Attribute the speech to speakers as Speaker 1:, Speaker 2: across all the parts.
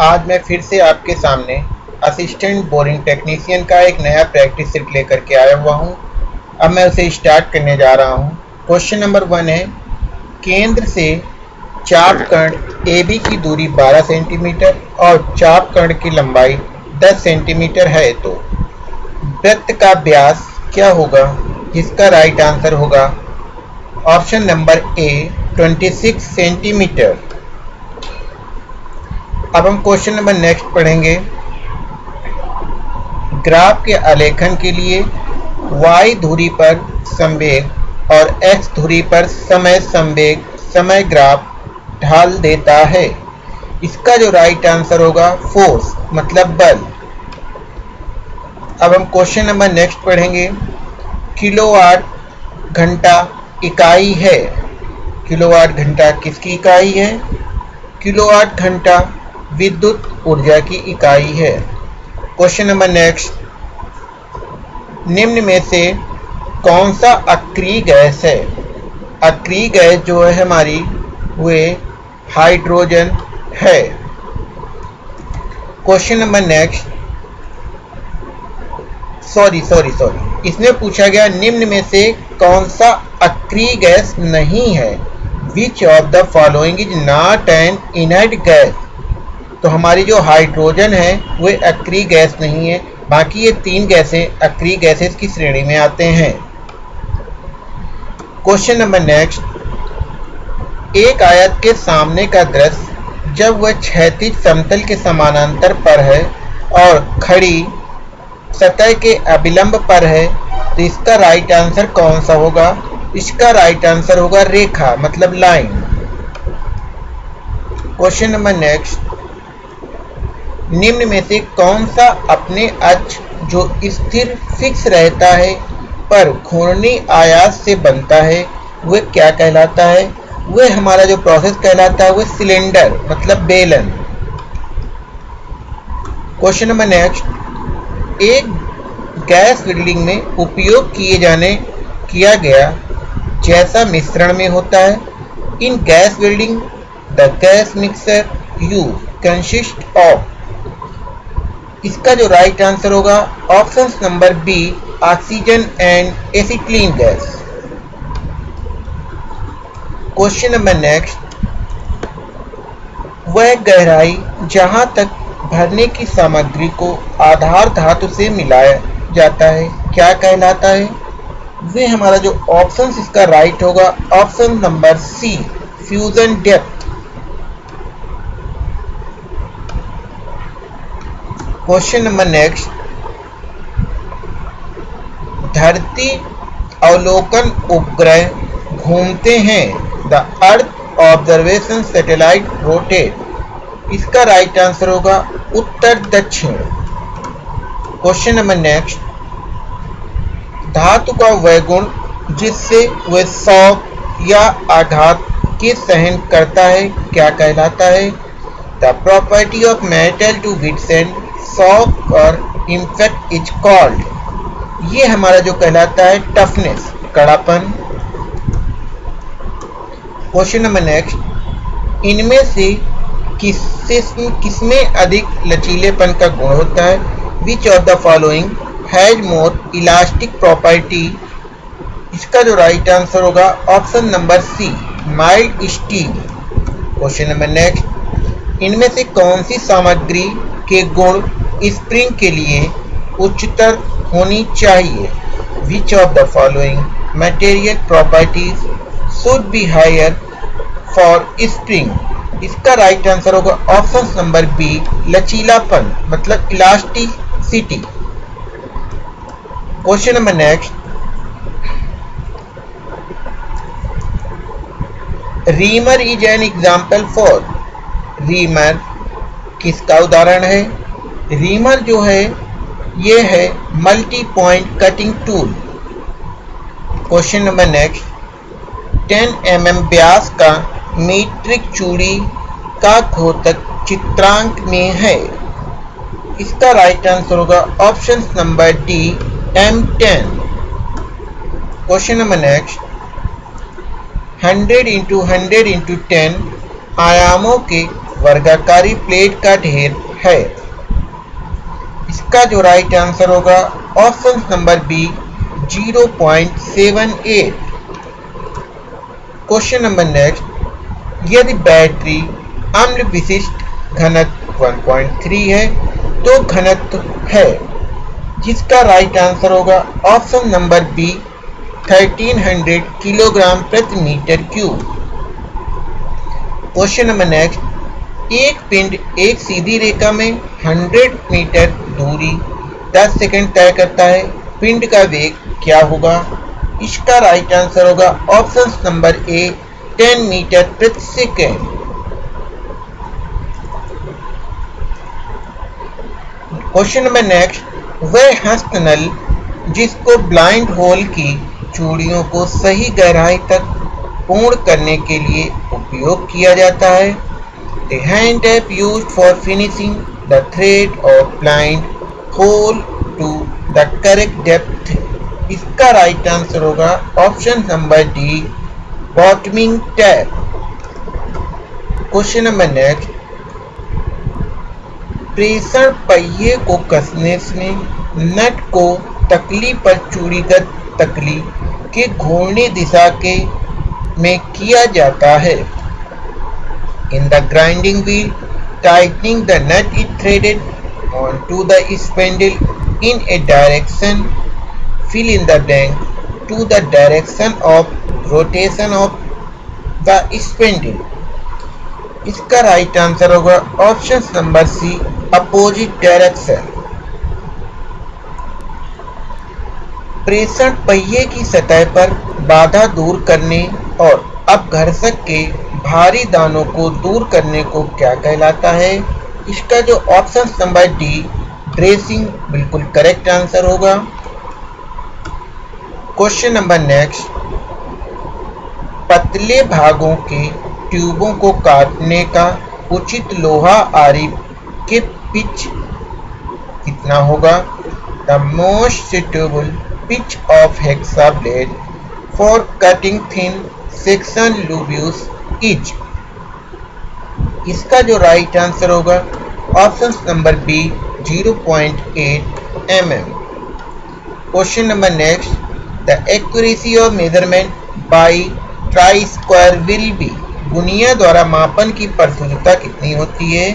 Speaker 1: आज मैं फिर से आपके सामने असिस्टेंट बोरिंग टेक्नीशियन का एक नया प्रैक्टिस सेट लेकर के आया हुआ हूँ। अब मैं उसे स्टार्ट करने जा रहा हूँ। क्वेश्चन नंबर वन है, केंद्र से चाप कर्ण ए बी की दूरी 12 सेंटीमीटर और चाप कर्ण की लंबाई 10 सेंटीमीटर है तो वृत्त का व्यास क्या होगा? जिसका राइट आंसर होगा। ऑप्शन नंबर ए 26 सेंटीमीटर अब हम क्वेश्चन नंबर नेक्स्ट पढ़ेंगे। ग्राफ के आलेखन के लिए y धुरी पर संवेग और x धुरी पर समय संवेग, समय ग्राफ ढाल देता है। इसका जो राइट आंसर होगा फोर्स मतलब बल। अब हम क्वेश्चन नंबर नेक्स्ट पढ़ेंगे। किलोवाट घंटा इकाई है। किलोवाट घंटा किसकी इकाई है? किलोवाट घंटा विद्युत ऊर्जा की इकाई है। क्वेश्चन नंबर नेक्स्ट निम्न में से कौन सा अक्रिय गैस है? अक्रिय गैस जो है हमारी, वे हाइड्रोजन है। Question number next sorry sorry sorry इसमें पूछा गया निम्न में से कौन सा अक्रिय गैस नहीं है? Which of the following is not an inert gas तो हमारी जो हाइड्रोजन है, वो अक्री गैस नहीं है। बाकी ये तीन गैसें अक्री गैसेस की श्रेणी में आते हैं। क्वेश्चन नंबर नेक्स्ट एक आयत के सामने का दृश्य, जब वह क्षैतिज समतल के समानांतर पर है और खड़ी सतह के अभिलंब पर है तो इसका राइट आंसर कौन सा होगा? इसका राइट आंसर होगा रेखा मतलब लाइन क्वेश्चन नंबर नेक्स्ट निम्न में से कौन सा अपने अक्ष जो स्थिर फिक्स रहता है पर घूर्णी आयास से बनता है, वह क्या कहलाता है? वह हमारा जो प्रोसेस कहलाता है, वह सिलेंडर मतलब बेलन। क्वेश्चन नंबर नेक्स्ट एक गैस वेल्डिंग में उपयोग किए जाने, किया गया जैसा मिश्रण में होता है। In gas welding the gas mixture, you consist of इसका जो राइट आंसर होगा option number B oxygen and acetylene gas question number next वह गहराई जहाँ तक भरने की सामग्री को आधार धातु से मिलाया जाता है, क्या कहलाता है? वे हमारा जो ऑप्शन इसका राइट होगा option number C fusion depth question number next. धरती अवलोकन उपग्रह घूमते हैं। The earth observation satellite rotate इसका राइट आंसर होगा उत्तर दक्षिण। क्वेश्चन नंबर नेक्स्ट धातु का वह गुण जिससे वह शौक या आघात के सहन करता है, क्या कहलाता है? The property of metal to withstand shock और इज़ कॉल्ड। ये हमारा जो कहलाता है टफनेस, कड़ापन। क्वेश्चन नंबर नेक्स्ट, इनमें से किस किसमें अधिक लचीलेपन का गुण होता है? Which of the following has more elastic property इसका जो राइट आंसर होगा option number C mild steel question number next इनमें से कौन सी सामग्री के गुण स्प्रिंग के लिए उच्चतर होनी चाहिए। Which of the following material properties should be higher for spring इसका राइट आंसर होगा ऑप्शन नंबर बी लचीलापन मतलब elasticity question number next reamer is an example for reamer किसका उदाहरण है? रीमर जो है, ये है multi point cutting tool question number next 10 M M व्यास का मीट्रिक चूड़ी का घोतक चित्रांक में है। इसका राइट आंसर होगा option number D M ten question number next 100 into hundred into ten आयामों के वर्गाकारी प्लेट का ढेर है। इसका जो राइट आंसर होगा option number B 0.78 question number next यदि बैटरी अम्ल विशिष्ट घनत्व 1.3 है तो घनत्व है। जिसका राइट आंसर होगा ऑप्शन नंबर बी 1300 किलोग्राम प्रति metre cube question number next एक पिंड, एक सीधी रेखा में 100 मीटर दूरी 10 सेकंड तय करता है। पिंड का वेग क्या होगा? इसका राइट आंसर होगा ऑप्शन नंबर ए 10 मीटर प्रति सेकेंड क्वेश्चन नंबर नेक्स्ट वह हस्त नल जिसको ब्लाइंड होल की चूड़ियों को सही गहराई तक पूर्ण करने के लिए उपयोग किया जाता है। The hand tap use for finishing the thread of blind hole to the correct depth इसका राइट आंसर होगा option number D bottoming tap question number next प्रेषण पहिए को कसने से नट को तकली पर चूड़ीगत तकली के घूर्णी दिशा के में किया जाता है। In the grinding wheel tightening the nut is threaded on to the spindle in a direction fill in the blank to the direction of rotation of the इसका राइट आंसर होगा option number C opposite direction प्रेषण पहिए की सतह पर बाधा दूर करने और अपघर्षक के भारी दानों को दूर करने को क्या कहलाता है? इसका जो ऑप्शन नंबर डी ड्रेसिंग बिल्कुल करेक्ट आंसर होगा। क्वेश्चन नंबर नेक्स्ट पतले भागों के ट्यूबों को काटने का उचित लोहा आरी के पिच कितना होगा? The most suitable pitch of hexa blade for cutting thin section tubes is इसका जो राइट आंसर होगा option number B 0.8 mm question number next the accuracy of measurement by try square will be गुनिया द्वारा मापन की प्रशुद्धता कितनी होती है?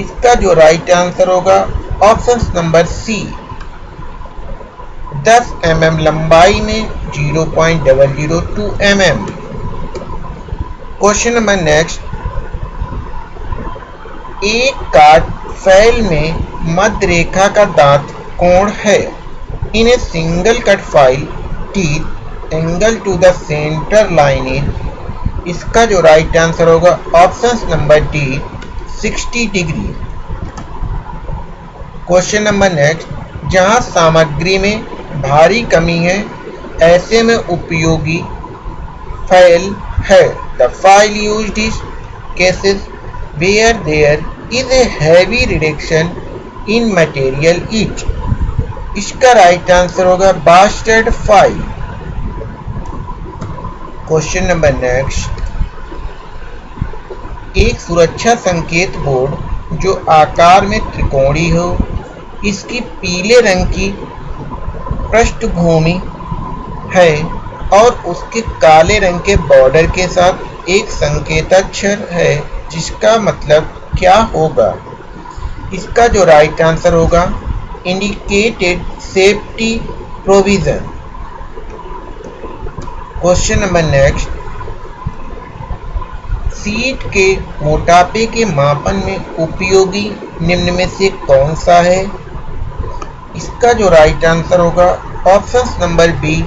Speaker 1: इसका जो राइट आंसर होगा option number C 10 M mm लंबाई में 0.002 point mm question number next. एक काट फैल में मध्य रेखा का दांत कोण है? In a single cut file, teeth, angle to the centre line is इसका जो राइट आंसर होगा option number D 60 degree question number next जहाँ सामग्री में भारी कमी है, ऐसे में उपयोगी फ़ाइल है। The file used is cases where there is a heavy reduction in material each. इसका राइट आंसर होगा bastard file question number next एक सुरक्षा संकेत बोर्ड जो आकार में त्रिकोणी हो, इसकी पीले रंग की पृष्ठभूमि है और उसके काले रंग के बॉर्डर के साथ एक संकेताक्षर है, जिसका मतलब क्या होगा? इसका जो राइट आंसर होगा indicated safety provision question number next sheet के मोटापे के मापन में उपयोगी निम्न में से कौन सा है? इसका जो राइट आंसर होगा option number B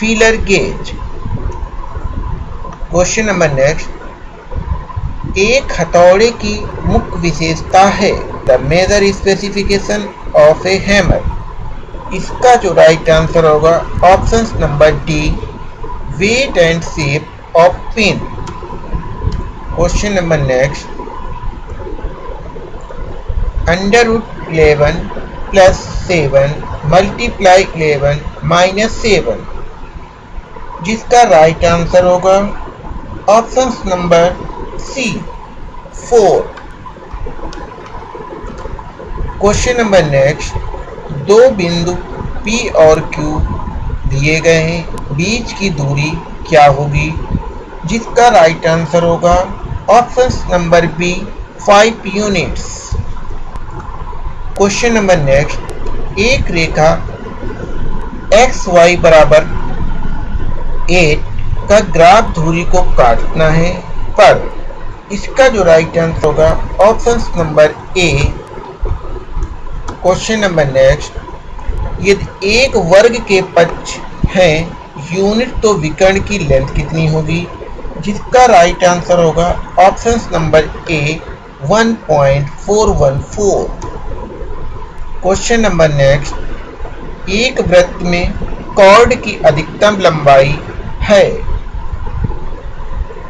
Speaker 1: feeler gauge question number next. एक हथौड़े की मुख्य विशेषता है। The major specification of a hammer इसका जो राइट आंसर होगा option number D weight and shape of peen question number next under eleven plus seven multiply eleven minus seven जिसका राइट आंसर होगा option number C, four. Question number next, दो बिंदु P और Q दिए गए हैं। बीच की दूरी क्या होगी? जिसका राइट आंसर होगा option number B five units question number next, एक रेखा एक्स वाई बराबर एट का ग्राफ धुरी को काटना है, पर इसका जो राइट आंसर होगा option number A question number next यदि एक वर्ग के पक्ष हैं यूनिट तो विकर्ण की लेंथ कितनी होगी? जिसका राइट आंसर होगा option number A 1.414 question number next एक वृत्त में कॉर्ड की अधिकतम लंबाई है।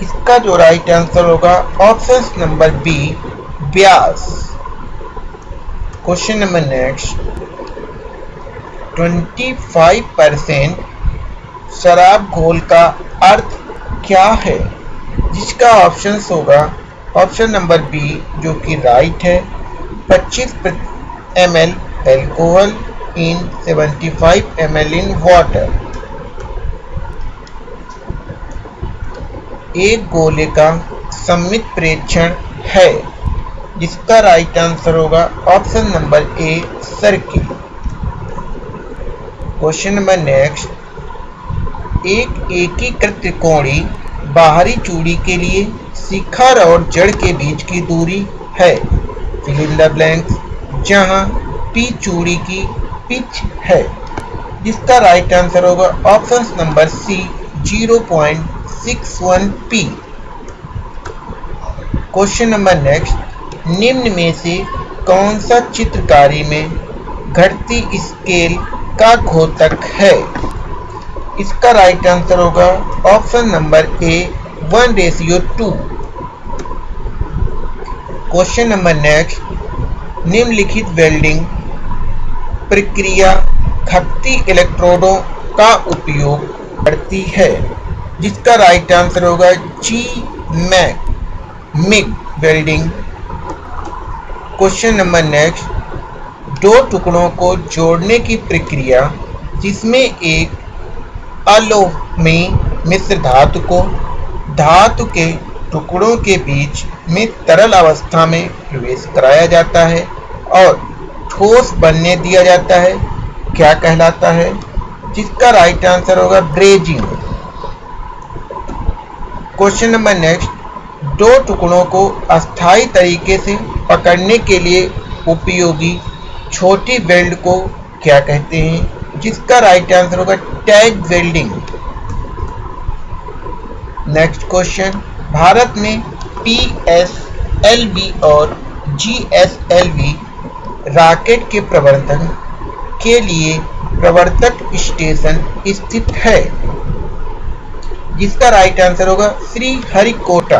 Speaker 1: इसका जो राइट आंसर होगा ऑप्शन नंबर बी ब्यास क्वेश्चन नंबर नेक्स्ट 25 परसेंट शराब घोल का अर्थ क्या है? जिसका ऑप्शन होगा ऑप्शन नंबर बी जो कि राइट है 25 M L alcohol in 75 M L in water एक गोले का सम्मित प्रेक्षण है, जिसका राइट आंसर होगा option number A circle question number next एक एकीकृत त्रिकोणी बाहरी चूड़ी के लिए शिखर और जड़ के बीच की दूरी है। फिलिंग द ब्लैंक्स जहाँ पी चूड़ी की पिच है। जिसका राइट आंसर होगा option number C zero point 61P question number next निम्न में से कौन सा चित्रकारी में घटती स्केल का घोतक है? इसका राइट आंसर होगा option number A one ratio two question number next निम्नलिखित वेल्डिंग प्रक्रिया खपती इलेक्ट्रोडों का उपयोग करती है। जिसका राइट आंसर होगा जी Mac MIG welding question number next दो टुकड़ों को जोड़ने की प्रक्रिया जिसमें एक अलोमी मिश्र धातु को धातु के टुकड़ों के बीच में तरल अवस्था में प्रवेश कराया जाता है और ठोस बनने दिया जाता है। क्या कहलाता है? जिसका राइट आंसर होगा ब्रेजिंग क्वेश्चन नंबर नेक्स्ट, दो टुकड़ों को अस्थायी तरीके से पकड़ने के लिए उपयोगी छोटी वेल्ड को क्या कहते हैं? जिसका राइट आंसर होगा टैग वेल्डिंग। नेक्स्ट क्वेश्चन, भारत में पी एस एल वी और G S L V rocket के प्रवर्तन के लिए प्रवर्तक स्टेशन स्थित है। जिसका राइट आंसर होगा Sriharikota.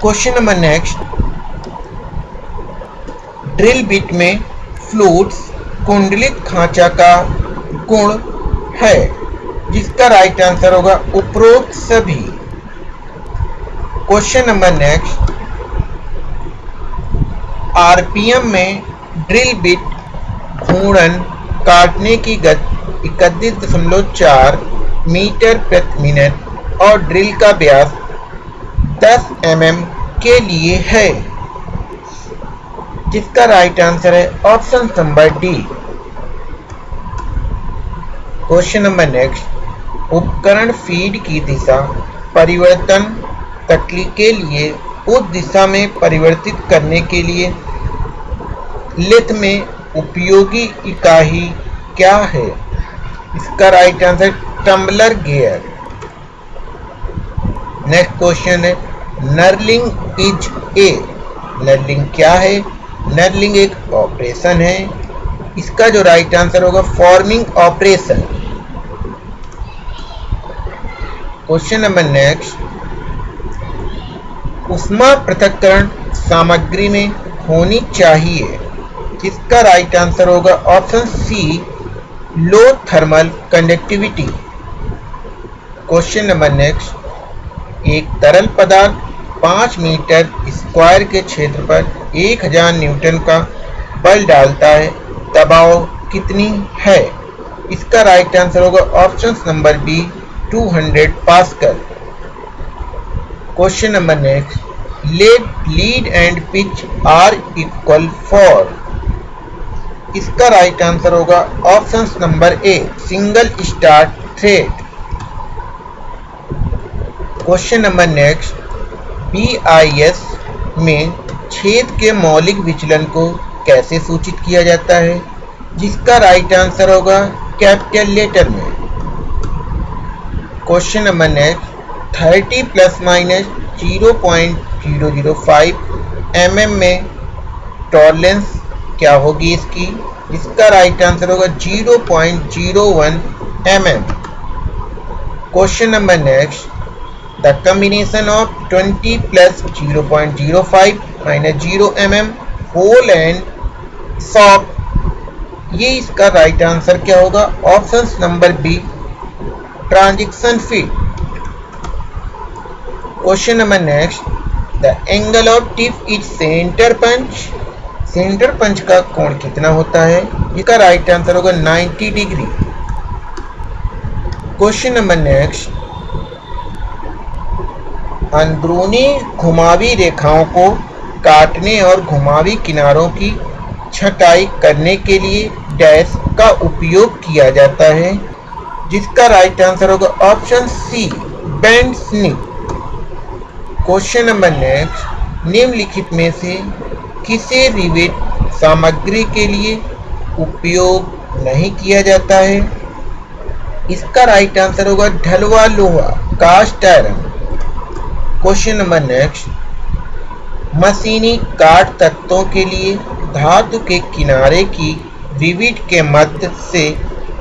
Speaker 1: Question number next drill bit में फ्लूट्स कुंडलित खांचा का गुण है, जिसका राइट आंसर होगा उपरोक्त सभी। क्वेश्चन नंबर नेक्स्ट आरपीएम में ड्रिल बिट घूर्णन काटने की गति इकतीस दशमलव चार मीटर प्रति मिनट और ड्रिल का व्यास 10 एम के लिए है। जिसका राइट आंसर है option number D question number next उपकरण फ़ीड की दिशा परिवर्तन तकली के लिए उस दिशा में परिवर्तित करने के लिए लिथ में उपयोगी इकाई क्या है? इसका right answer tumbler gear. Next question है नर्लिंग इज़ ए नर्लिंग क्या है? नर्लिंग एक ऑपरेशन है। इसका जो राइट आंसर होगा forming operation question number next उष्मा पृथककरण सामग्री में होनी चाहिए। जिसका राइट आंसर होगा? Option C low thermal conductivity question number next, एक तरल पदार्थ पाँच मीटर स्क्वायर के क्षेत्र पर एक हज़ार न्यूटन का बल डालता है, दबाव कितनी है? इसका राइट आंसर होगा option number B 200 pascal question number next let lead and pitch R equal for इसका राइट आंसर होगा option number A single start thread question number next B I S में छेद के मौलिक विचलन को कैसे सूचित किया जाता है? जिसका राइट आंसर होगा कैपिटल लेटर में। Question number next thirty plus minus zero point zero zero five M M में टॉर्लेंस क्या होगी इसकी? इसका राइट आंसर होगा zero point zero one M M question number next the combination of 20 प्लस 0.05 माइनस 0 mm होल एंड सॉफ्ट ये इसका राइट आंसर क्या होगा? Option number B transition fit question number next the angle of tip is centre punch centre punch का कोण कितना होता है? इसका राइट आंसर होगा 90 डिग्री क्वेश्चन नंबर नेक्स्ट अंदरूनी घुमावी रेखाओं को काटने और घुमावी किनारों की छटाई करने के लिए डैश का उपयोग किया जाता है, जिसका राइट आंसर होगा option C bent snip question number next निम्नलिखित में से किसी रिवेट सामग्री के लिए उपयोग नहीं किया जाता है। इसका राइट आंसर होगा ढलवा लोहा cast iron question number next. मशीनी काट तत्वों के लिए धातु के किनारे की रिविट के मध्य से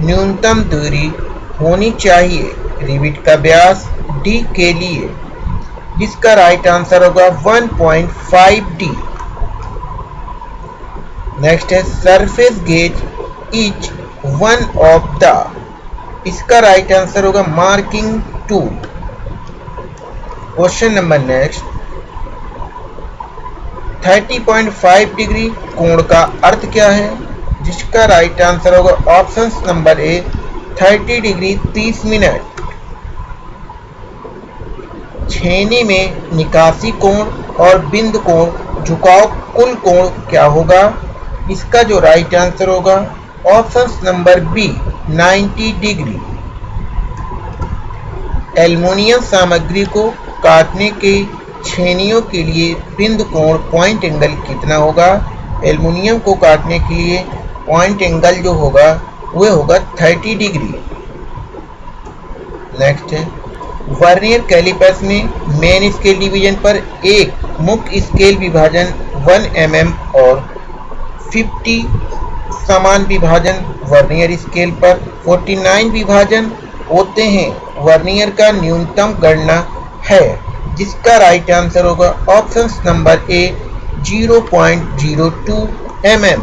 Speaker 1: न्यूनतम दूरी होनी चाहिए। रिविट का व्यास डी के लिए। जिसका राइट आंसर होगा 1.5 डी नेक्स्ट है surface gauge is one of the इसका राइट आंसर होगा marking tool question number next. 30.5 degree कोण का अर्थ क्या है? जिसका राइट आंसर होगा option number A 30 degree 30 minute. छेनी में निकासी कोण और बिंद कोण, झुकाव कुल कोण क्या होगा? इसका जो राइट आंसर होगा option number B 90 degree. Aluminium सामग्री को काटने के छेनियों के लिए बिंद कोण पॉइंट एंगल कितना होगा? एल्युमिनियम को काटने के लिए पॉइंट एंगल जो होगा, वह होगा 30 डिग्री नेक्स्ट है। वर्नियर कैलिपर्स में मेन स्केल डिवीज़न पर एक मुख्य स्केल विभाजन 1 एम mm और 50 समान विभाजन वर्नियर स्केल पर 49 विभाजन होते हैं। वर्नियर का न्यूनतम गणना है, जिसका राइट आंसर होगा option number A 0.02 mm.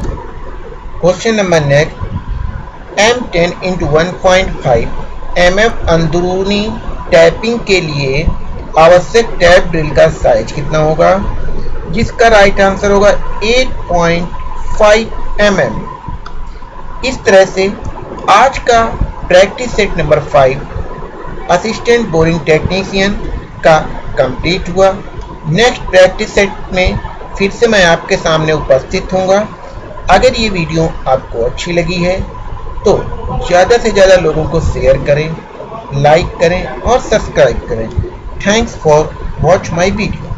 Speaker 1: Question number next M ten into one point five M M अंदरूनी टैपिंग के लिए आवश्यक टैप ड्रिल का साइज़ कितना होगा? जिसका राइट आंसर होगा 8. 5 mm. इस तरह से आज का practice set number five assistant boring technician का कंप्लीट हुआ। नेक्स्ट प्रैक्टिस सेट में फिर से मैं आपके सामने उपस्थित हूँगा अगर ये वीडियो आपको अच्छी लगी है तो ज़्यादा से ज़्यादा लोगों को शेयर करें लाइक करें और सब्सक्राइब करें। Thanks for watch my video